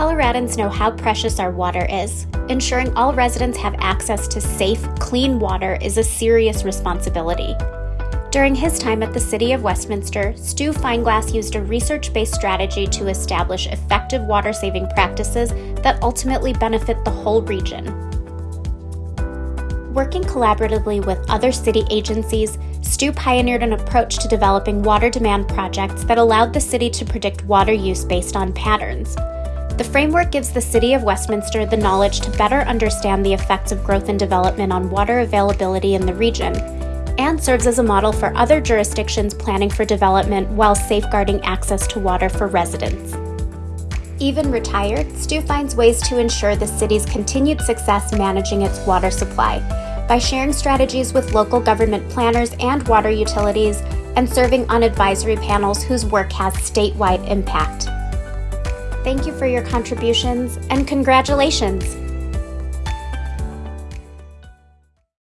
Coloradans know how precious our water is. Ensuring all residents have access to safe, clean water is a serious responsibility. During his time at the City of Westminster, Stu Feinglas used a research based strategy to establish effective water saving practices that ultimately benefit the whole region. Working collaboratively with other city agencies, Stu pioneered an approach to developing water demand projects that allowed the city to predict water use based on patterns. The framework gives the City of Westminster the knowledge to better understand the effects of growth and development on water availability in the region, and serves as a model for other jurisdictions planning for development while safeguarding access to water for residents. Even retired, Stu finds ways to ensure the city's continued success managing its water supply by sharing strategies with local government planners and water utilities and serving on advisory panels whose work has statewide impact. Thank you for your contributions and congratulations!